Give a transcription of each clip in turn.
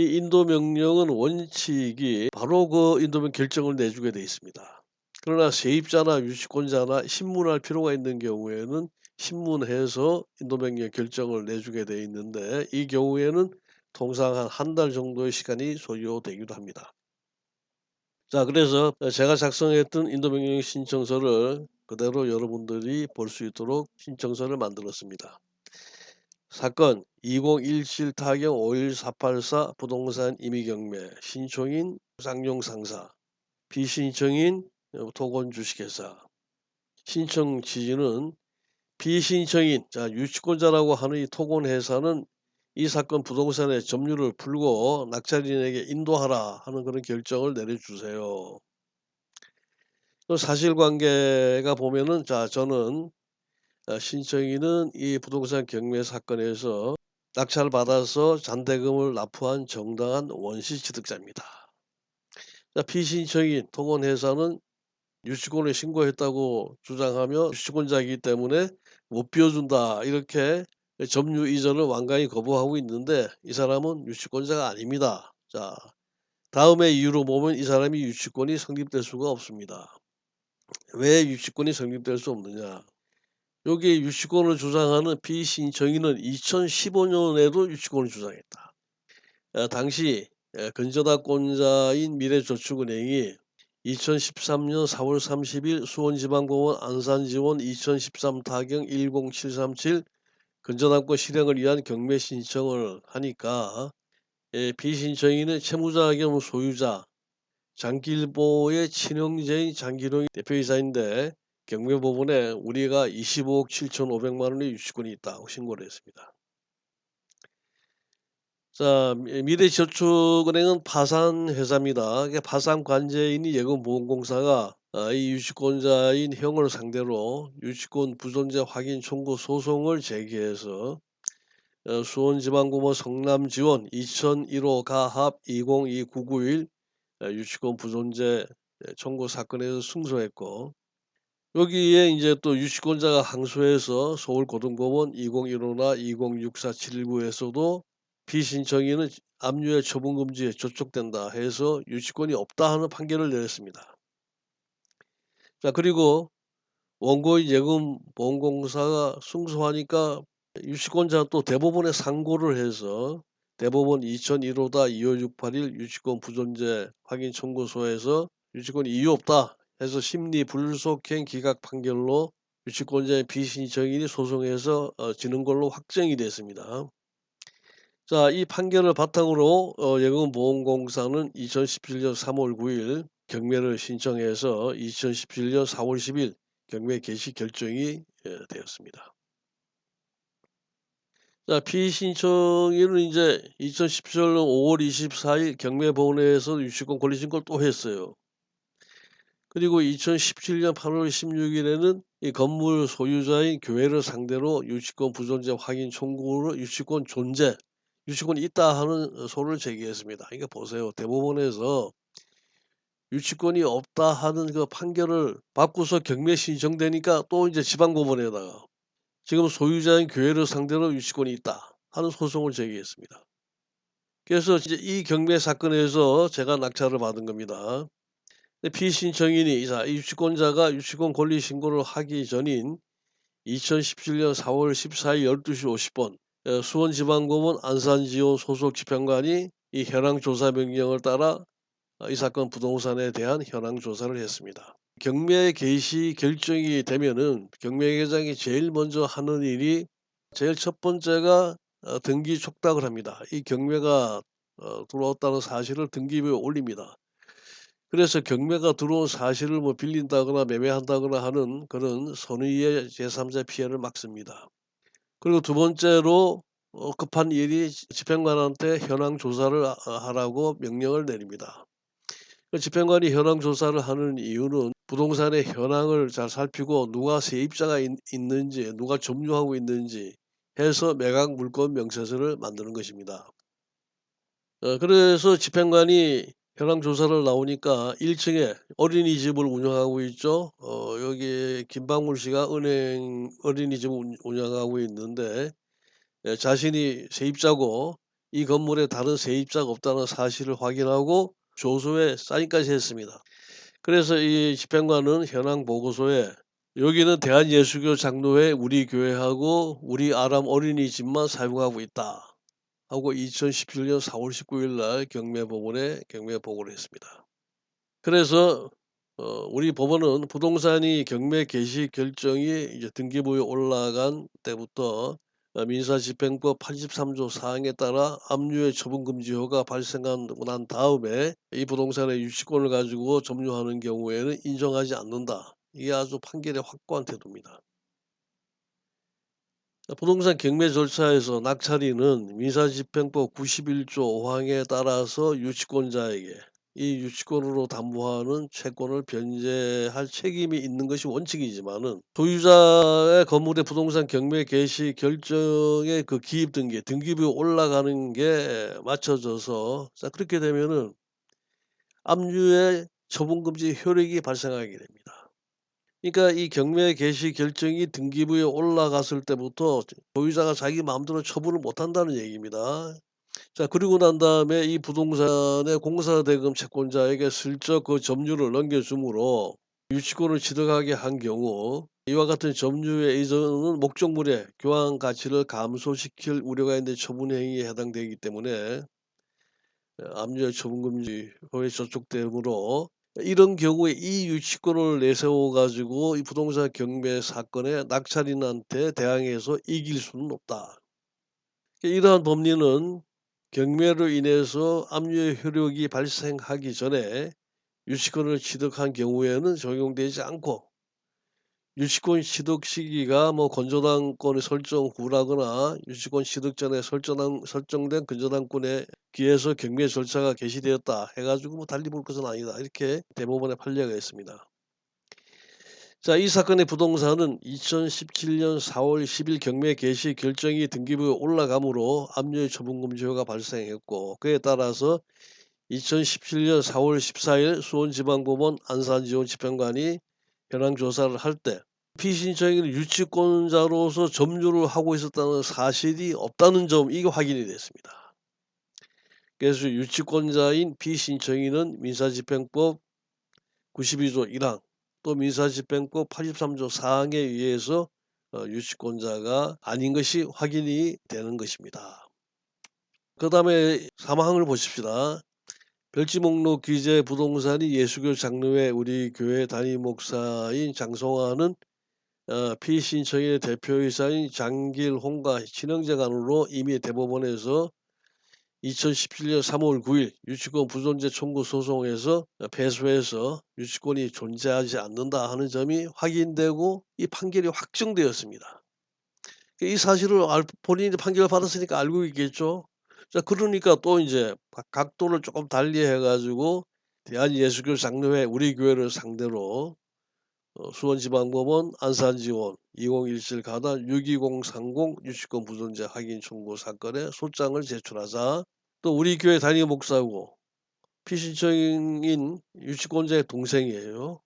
이 인도 명령은 원칙이 바로 그 인도명 결정을 내주게 돼 있습니다. 그러나 세입자나 유치권자나 신문할 필요가 있는 경우에는 신문해서 인도명령 결정을 내주게 돼 있는데 이 경우에는 통상 한 한 달 정도의 시간이 소요되기도 합니다. 자 그래서 제가 작성했던 인도명령 신청서를 그대로 여러분들이 볼 수 있도록 신청서를 만들었습니다. 사건 2017 타경 51484 부동산 임의경매 신청인 쌍용 상사 비신청인 토건 주식회사 신청 취지는 비신청인 자 유치권자라고 하는 이 토건 회사는 이 사건 부동산의 점유를 풀고 낙찰인에게 인도하라 하는 그런 결정을 내려주세요. 또 사실관계가 보면은 자 저는 어, 신청인은 이 부동산 경매 사건에서 낙찰을 받아서 잔대금을 납부한 정당한 원시 취득자입니다. 자, 피신청인 토건회사는 유치권을 신고했다고 주장하며 유치권자이기 때문에 못 비워준다 이렇게 점유 이전을 완강히 거부하고 있는데 이 사람은 유치권자가 아닙니다. 자 다음의 이유로 보면 이 사람이 유치권이 성립될 수가 없습니다. 왜 유치권이 성립될 수 없느냐 여기 유치권을 주장하는 피신청인은 2015년에도 유치권을 주장했다. 어, 당시 근저당권자인 미래저축은행이 2013년 4월 30일 수원지방법원 안산지원 2013 타경 10737 근저당권 실행을 위한 경매 신청을 하니까 예, 비신청인은 채무자 겸 소유자 장길보의 친형제인 장길홍이 대표이사인데 경매법원에 우리가 25억 7천5백만 원의 유치권이 있다고 신고를 했습니다. 자, 미래저축은행은 파산회사입니다. 파산관재인인 예금보험공사가 아, 이 유치권자인 형을 상대로 유치권 부존재 확인 청구 소송을 제기해서 어, 수원지방법원 성남지원 2001호 가합 202991 어, 유치권 부존재 청구 사건에서 승소했고 여기에 이제 또 유치권자가 항소해서 서울고등법원 2015나 206479에서도 비신청인은 압류의 처분금지에 저촉된다 해서 유치권이 없다 하는 판결을 내렸습니다. 자 그리고 원고인 예금보험공사가 승소하니까 유치권자 또 대법원에 상고를 해서 대법원 2001호다 2568일 유치권 부존재 확인 청구소에서 유치권이 이유 없다 해서 심리 불속행 기각 판결로 유치권자의 비신청인이 소송해서 어, 지는 걸로 확정이 됐습니다. 자, 이 판결을 바탕으로 어, 예금보험공사는 2017년 3월 9일 경매를 신청해서 2017년 4월 10일 경매 개시 결정이 예, 되었습니다. 자, 피신청인은 이제 2017년 5월 24일 경매본회에서 유치권 권리 신고를 또 했어요. 그리고 2017년 8월 16일에는 이 건물 소유자인 교회를 상대로 유치권 부존재 확인 청구로 유치권 존재, 유치권이 있다 하는 소를 제기했습니다. 이거 보세요. 대법원에서 유치권이 없다 하는 그 판결을 받고서 경매 신청되니까 또 이제 지방법원에다가 지금 소유자인 교회를 상대로 유치권이 있다 하는 소송을 제기했습니다. 그래서 이제 이 경매 사건에서 제가 낙찰을 받은 겁니다. 피신청인이 이사 유치권자가 유치권 권리 신고를 하기 전인 2017년 4월 14일 12시 50분 수원지방법원 안산지원 소속 집행관이 이 현황 조사 명령을 따라 이 사건 부동산에 대한 현황 조사를 했습니다. 경매 개시 결정이 되면은 경매회장이 제일 먼저 하는 일이 제일 첫 번째가 어, 등기 촉탁을 합니다. 이 경매가 어, 들어왔다는 사실을 등기부에 올립니다. 그래서 경매가 들어온 사실을 뭐 빌린다거나 매매한다거나 하는 그런 선의의 제3자 피해를 막습니다. 그리고 두 번째로 어, 급한 일이 집행관한테 현황 조사를 아, 하라고 명령을 내립니다. 그 집행관이 현황 조사를 하는 이유는 부동산의 현황을 잘 살피고 누가 세입자가 있, 있는지 누가 점유하고 있는지 해서 매각 물권 명세서를 만드는 것입니다. 어, 그래서 집행관이 현황 조사를 나오니까 1층에 어린이집을 운영하고 있죠. 어, 여기 김방물 씨가 은행 어린이집을 운영하고 있는데 예, 자신이 세입자고 이 건물에 다른 세입자가 없다는 사실을 확인하고 조서에 사인까지 했습니다. 그래서 이 집행관은 현황 보고서에 여기는 대한예수교 장로회 우리 교회하고 우리 아람 어린이집만 사용하고 있다. 하고 2017년 4월 19일 날 경매법원에 경매 보고를 했습니다. 그래서 어 우리 법원은 부동산이 경매 개시 결정이 이제 등기부에 올라간 때부터 어 민사집행법 83조 사항에 따라 압류의 처분 금지효가 발생하고 난 다음에 이 부동산의 유치권을 가지고 점유하는 경우에는 인정하지 않는다. 이게 아주 판결의 확고한 태도입니다. 부동산 경매 절차에서 낙찰인은 민사집행법 91조 5항에 따라서 유치권자에게 이 유치권으로 담보하는 채권을 변제할 책임이 있는 것이 원칙이지만은 소유자의 건물의 부동산 경매 개시 결정의 그 기입 등기, 등기부에 올라가는 게 맞춰져서 자 그렇게 되면은 압류의 처분 금지 효력이 발생하게 됩니다. 그러니까 이 경매 개시 결정이 등기부에 올라갔을 때부터 소유자가 자기 마음대로 처분을 못 한다는 얘기입니다. 자 그리고 난 다음에 이 부동산의 공사대금 채권자에게 슬쩍 그 점유를 넘겨주므로 유치권을 취득하게 한 경우 이와 같은 점유의 이전은 목적물의 교환 가치를 감소시킬 우려가 있는 처분 행위에 해당되기 때문에 압류의 처분 금지 효에 저촉되므로 이런 경우에 이 유치권을 내세워 가지고 이 부동산 경매 사건에 낙찰인한테 대항해서 이길 수는 없다. 이러한 법리는 경매로 인해서 압류의 효력이 발생하기 전에 유치권을 취득한 경우에는 적용되지 않고 유치권 취득 시기가 뭐 건조당권의 설정 후라거나 유치권 취득 전에 설정한 설정된 건조당권에 기해서 경매 절차가 개시되었다 해 가지고 뭐 달리 볼 것은 아니다. 이렇게 대법원의 판례가 있습니다. 자, 이 사건의 부동산은 2017년 4월 10일 경매 개시 결정이 등기부에 올라가므로 압류의 처분 금지효가 발생했고 그에 따라서 2017년 4월 14일 수원지방법원 안산지원 집행관이 현황 조사를 할 때 피신청인은 유치권자로서 점유를 하고 있었다는 사실이 없다는 점 이게 확인이 됐습니다. 그래서 유치권자인 피신청인은 민사집행법 92조 1항 또 민사집행법 83조 4항에 의해서 어, 유치권자가 아닌 것이 확인이 되는 것입니다. 그 다음에 3항을 보십시다. 별지 목록 기재 부동산이 예수교 장로회 우리 교회 담임 목사인 장성화는 어, 피신청인의 대표이사인 장길홍과 친형제간으로 이미 대법원에서 2017년 3월 9일 유치권 부존재 청구 소송에서 패소해서 유치권이 존재하지 않는다 하는 점이 확인되고 이 판결이 확정되었습니다. 이 사실을 알, 본인이 판결을 받았으니까 알고 있겠죠. 자 그러니까 또 이제 각도를 조금 달리 해가지고 대한예수교 장로회 우리 교회를 상대로 어, 수원지방법원 안산지원 2017 가단 62030 유치권 부존재 확인 청구 사건에 소장을 제출하자 또 우리 교회 담임 목사고 피신청인 유치권자의 동생이에요.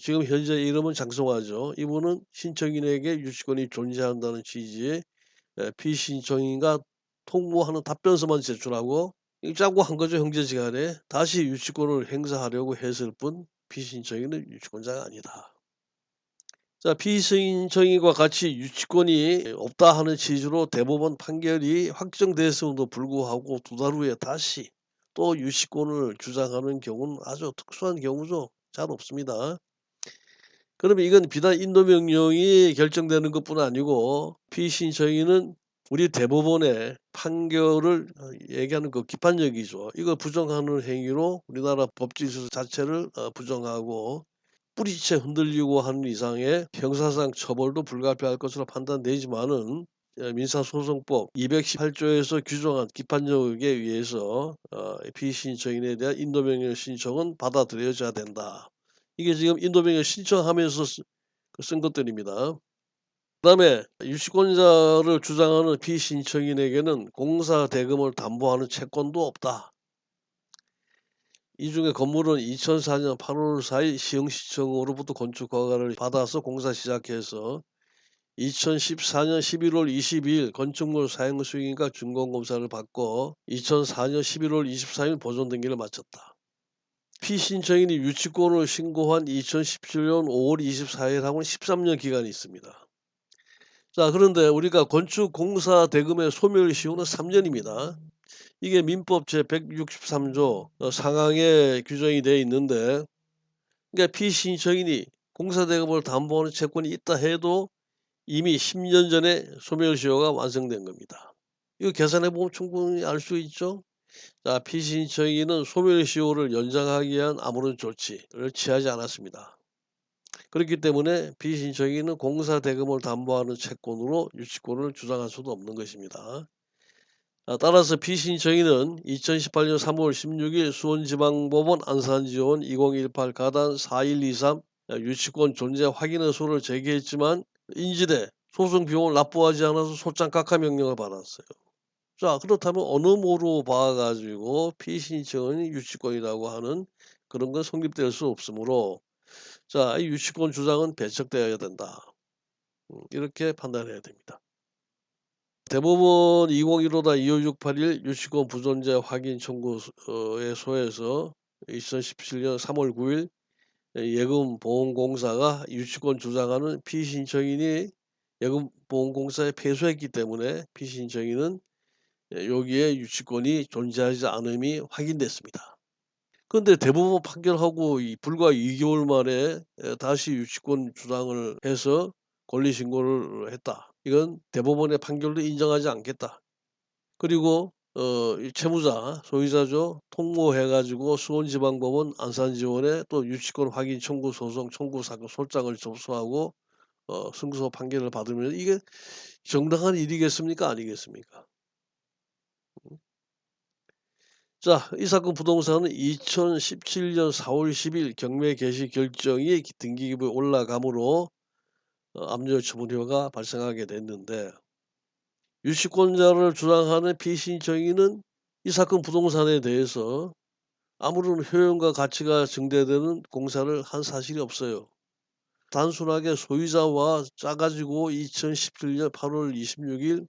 지금 현재 이름은 장성화죠. 이분은 신청인에게 유치권이 존재한다는 취지의 피신청인과 통보하는 답변서만 제출하고 짜고 한 거죠 형제지간에 다시 유치권을 행사하려고 했을 뿐 피신청인은 유치권자가 아니다. 자 피신청인과 같이 유치권이 없다 하는 취지로 대법원 판결이 확정됐음에도 불구하고 두 달 후에 다시 또 유치권을 주장하는 경우는 아주 특수한 경우죠. 잘 없습니다. 그러면 이건 비단 인도명령이 결정되는 것뿐 아니고 피신청인은 우리 대법원의 판결을 어, 얘기하는 그 기판적이죠. 이거 부정하는 행위로 우리나라 법질서 자체를 어, 부정하고 뿌리채 흔들리고 하는 이상의 형사상 처벌도 불가피할 것으로 판단되지만은 어, 민사소송법 218조에서 규정한 기판적에 의해서 피신청인에 대한 인도명령 신청은 받아들여져야 된다. 이게 지금 인도명령 신청하면서 그쓴 것들입니다. 그 다음에 유치권자를 주장하는 피신청인에게는 공사 대금을 담보하는 채권도 없다. 이 중에 건물은 2004년 8월 4일 시흥시청으로부터 건축 허가를 받아서 공사 시작해서 2014년 11월 22일 건축물 사용 수익인가 준공검사를 받고 2004년 11월 24일 보존 등기를 마쳤다. 피신청인이 유치권을 신고한 2017년 5월 24일하고는 13년 기간이 있습니다. 자 그런데 우리가 건축공사 대금의 소멸시효는 3년입니다. 이게 민법 제163조 어, 상항에 규정이 되어 있는데 그러니까 피신청인이 공사대금을 담보하는 채권이 있다 해도 이미 10년 전에 소멸시효가 완성된 겁니다. 이거 계산해 보면 충분히 알 수 있죠. 자, 피신청인은 소멸시효를 연장하기 위한 아무런 조치를 취하지 않았습니다. 그렇기 때문에 피신청인은 공사 대금을 담보하는 채권으로 유치권을 주장할 수도 없는 것입니다. 아, 따라서 피신청인은 2018년 3월 16일 수원지방법원 안산지원 2018 가단 4123 유치권 존재 확인 의소를 제기했지만 인지대 소송 비용을 납부하지 않아서 소장 각하 명령을 받았어요. 자 그렇다면 어느 모로 봐가지고 피신청은 유치권이라고 하는 그런 건 성립될 수 없으므로 자 이 유치권 주장은 배척되어야 된다. 음, 이렇게 판단해야 됩니다. 대법원 2015-25681 유치권 부존재 확인 청구의 소에서 2017년 3월 9일 예금보험공사가 유치권 주장하는 피신청인이 예금보험공사에 패소했기 때문에 피신청인은 여기에 유치권이 존재하지 않음이 확인됐습니다. 그런데 대법원 판결하고 불과 2개월 만에 다시 유치권 주장을 해서 권리 신고를 했다. 이건 대법원의 판결도 인정하지 않겠다. 그리고 어, 채무자, 소유자죠. 통보해가지고 수원지방법원 안산지원에 또 유치권 확인 청구 소송 청구 사건 소장을 접수하고 어, 승소 판결을 받으면 이게 정당한 일이겠습니까? 아니겠습니까? 음. 자, 이 사건 부동산은 2017년 4월 10일 경매 개시 결정이 등기기부에 올라가므로 어, 압류 처분효가 발생하게 됐는데 유치권자를 주장하는 피신청인은 이 사건 부동산에 대해서 아무런 효용과 가치가 증대되는 공사를 한 사실이 없어요. 단순하게 소유자와 짜가지고 2017년 8월 26일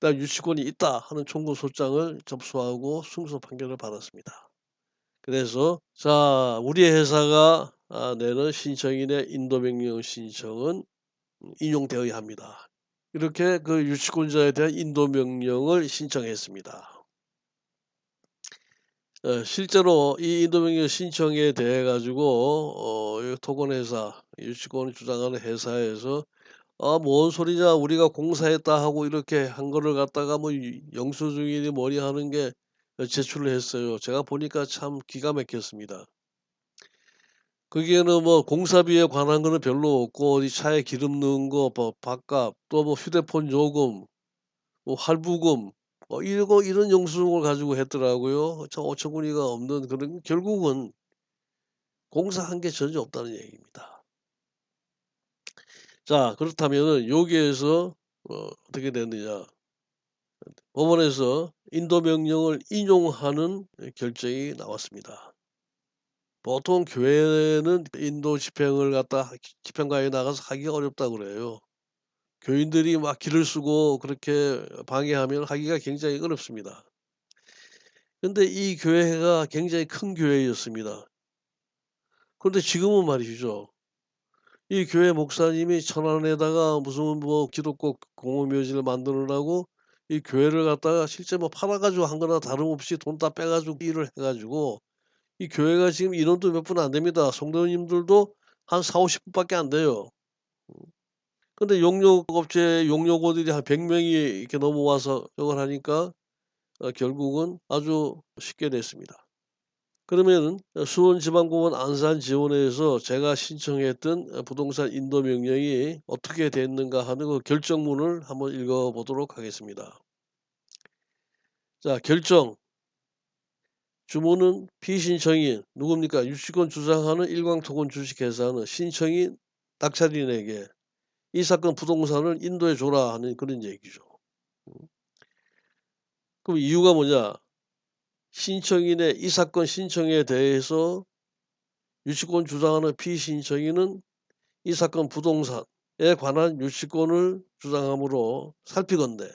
나 유치권이 있다 하는 청구 소장을 접수하고 승소 판결을 받았습니다. 그래서 자 우리 회사가 아, 내는 신청인의 인도명령 신청은 인용되어야 합니다. 이렇게 그 유치권자에 대한 인도 명령을 신청했습니다. 어, 실제로 이 인도 명령 신청에 대해 가지고 어, 토건회사 유치권을 주장하는 회사에서 아, 뭔 소리냐 우리가 공사했다 하고 이렇게 한 거를 갖다가 뭐 영수증이니 뭐니 하는 게 제출을 했어요. 제가 보니까 참 기가 막혔습니다. 거기에는 뭐 공사비에 관한 거는 별로 없고 어디 차에 기름 넣은 거, 뭐 밥값, 또 뭐 휴대폰 요금, 뭐 할부금, 뭐 이거 이런 영수증을 가지고 했더라고요. 저 어처구니가 없는 그런 결국은 공사한 게 전혀 없다는 얘기입니다. 자 그렇다면은 여기에서 어, 어떻게 됐느냐? 법원에서 인도 명령을 인용하는 결정이 나왔습니다. 보통 교회는 인도 집행을 갖다 집행가에 나가서 하기가 어렵다 그래요. 교인들이 막 길을 쓰고 그렇게 방해하면 하기가 굉장히 어렵습니다. 근데 이 교회가 굉장히 큰 교회였습니다. 그런데 지금은 말이죠. 이 교회 목사님이 천안에다가 무슨 뭐 기독교 공허묘지를 만들으라고 이 교회를 갖다가 실제 뭐 팔아가지고 한 거나 다름없이 돈 다 빼가지고 일을 해가지고 이 교회가 지금 인원도 몇 분 안 됩니다. 성도님들도 한 4-50 분밖에 안 돼요. 음. 근데 용역업체 용역원들이 한 100 명이 이렇게 넘어와서 이걸 하니까 어 결국은 아주 쉽게 됐습니다. 그러면은 수원지방법원 안산지원회에서 제가 신청했던 어 부동산 인도 명령이 어떻게 됐는가 하는 그 결정문을 한번 읽어 보도록 하겠습니다. 자 결정 주문은 피신청인 누굽니까? 유치권 주장하는 일광토건 주식회사는 신청인 낙찰인에게 이 사건 부동산을 인도해 줘라 하는 그런 얘기죠. 음. 그럼 이유가 뭐냐? 신청인의 이 사건 신청에 대해서 유치권 주장하는 피신청인은 이 사건 부동산에 관한 유치권을 주장하므로 살피건대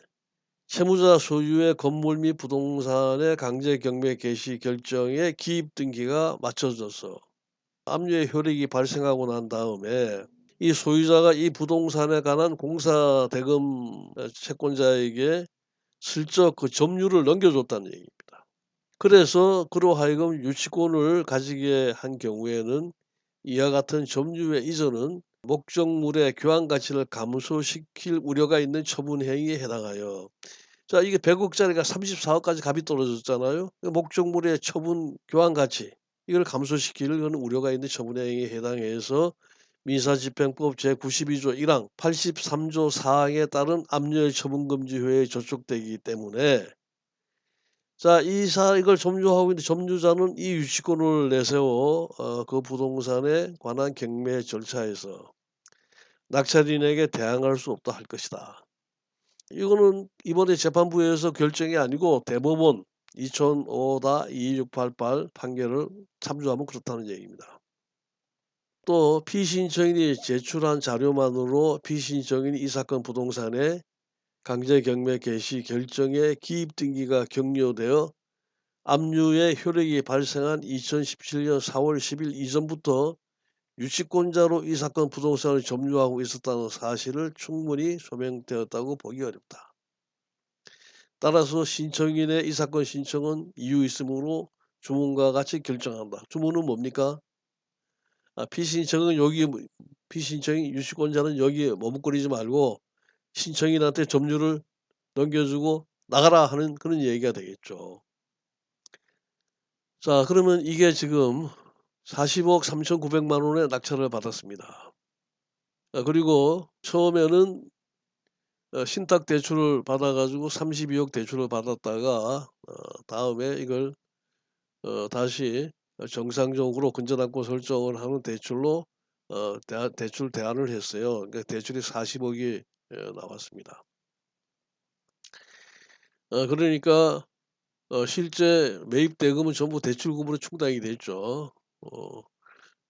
채무자 소유의 건물 및 부동산의 강제 경매 개시 결정에 기입 등기가 맞춰져서 압류의 효력이 발생하고 난 다음에 이 소유자가 이 부동산에 관한 공사 대금 채권자에게 슬쩍 그 점유를 넘겨줬다는 얘기입니다. 그래서 그로 하여금 유치권을 가지게 한 경우에는 이와 같은 점유의 이전은 목적물의 교환 가치를 감소시킬 우려가 있는 처분 행위에 해당하여 자 이게 100억짜리가 34억까지 값이 떨어졌잖아요. 목적물의 처분 교환 가치 이걸 감소시킬 그런 우려가 있는 처분 행위에 해당해서 민사집행법 제92조 1항 83조 4항에 따른 압류의 처분금지효에 저촉되기 때문에 자, 이사 이걸 점유하고 있는 점유자는 이 유치권을 내세워 어, 그 부동산에 관한 경매 절차에서 낙찰인에게 대항할 수 없다 할 것이다. 이거는 이번에 재판부에서 결정이 아니고 대법원 2005-2688 판결을 참조하면 그렇다는 얘기입니다. 또 피신청인이 제출한 자료만으로 피신청인이 이 사건 부동산에 강제 경매 개시 결정에 기입 등기가 격려되어 압류의 효력이 발생한 2017년 4월 10일 이전부터 유치권자로 이 사건 부동산을 점유하고 있었다는 사실을 충분히 소명되었다고 보기 어렵다. 따라서 신청인의 이 사건 신청은 이유 있으므로 주문과 같이 결정한다. 주문은 뭡니까? 아, 피신청은 여기 피신청인 유치권자는 여기에 머뭇거리지 말고 신청인한테 점유를 넘겨주고 나가라 하는 그런 얘기가 되겠죠. 자 그러면 이게 지금 40억 3,900만 원의 낙찰을 받았습니다. 아, 그리고 처음에는 어, 신탁 대출을 받아가지고 32억 대출을 받았다가 어, 다음에 이걸 어, 다시 정상적으로 근저당권 설정을 하는 대출로 대출 대안을 했어요. 그러니까 대출이 40억이 나왔습니다. 그러니까 실제 매입 대금은 전부 대출금으로 충당이 됐죠.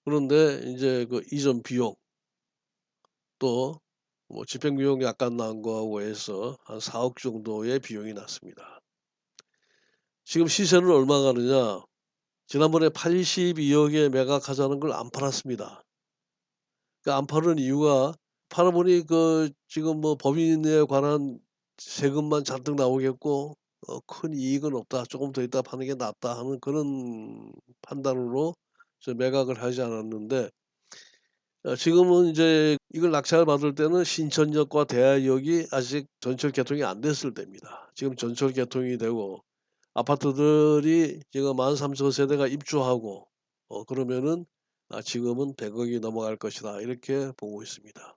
그런데 이제 그 이전 비용 또 뭐 집행 비용이 약간 난 거하고 해서 한 4억 정도의 비용이 났습니다. 지금 시세는 얼마 가느냐? 지난번에 82억에 매각하자는 걸 안 팔았습니다. 그안 파는 이유가 팔아보니 그 지금 뭐 법인에 관한 세금만 잔뜩 나오겠고 어, 큰 이익은 없다. 조금 더 있다 파는 게 낫다 하는 그런 판단으로 매각을 하지 않았는데 어, 지금은 이제 이걸 낙찰 받을 때는 신천역과 대하역이 아직 전철 개통이 안 됐을 때입니다. 지금 전철 개통이 되고 아파트들이 지금 13,000세대가 입주하고 어, 그러면은 아, 지금은 100억이 넘어갈 것이다 이렇게 보고 있습니다.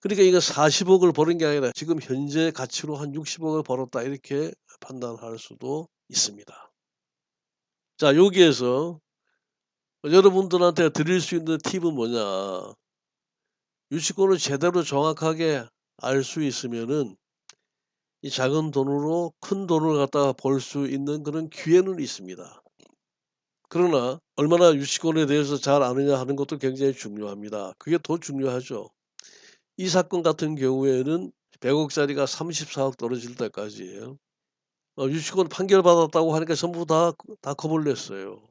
그러니까 이거 40억을 버는 게 아니라 지금 현재 가치로 한 60억을 벌었다 이렇게 판단할 수도 있습니다. 자 여기에서 여러분들한테 드릴 수 있는 팁은 뭐냐 유치권을 제대로 정확하게 알 수 있으면은 이 작은 돈으로 큰 돈을 갖다가 벌 수 있는 그런 기회는 있습니다. 그러나 얼마나 유치권에 대해서 잘 아느냐 하는 것도 굉장히 중요합니다. 그게 더 중요하죠. 이 사건 같은 경우에는 100억짜리가 34억 떨어질 때까지예요. 어, 유치권 판결받았다고 하니까 전부 다, 다 겁을 냈어요.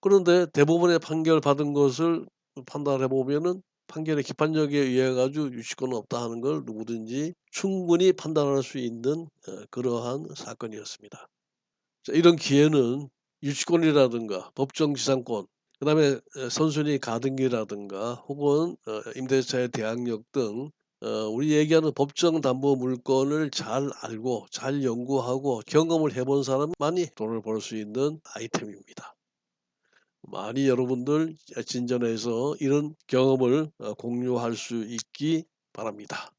그런데 대법원의 판결 받은 것을 판단해 보면은 판결의 기판력에 의해 가지고 유치권은 없다 하는 걸 누구든지 충분히 판단할 수 있는 어, 그러한 사건이었습니다. 자, 이런 기회는 유치권이라든가 법정지상권 그 다음에 어, 선순위 가등기라든가 혹은 어, 임대차의 대항력 등 어, 우리 얘기하는 법정 담보 물건을 잘 알고 잘 연구하고 경험을 해본 사람만이 돈을 벌 수 있는 아이템입니다. 많이 여러분들 진전해서 이런 경험을 공유할 수 있기 바랍니다.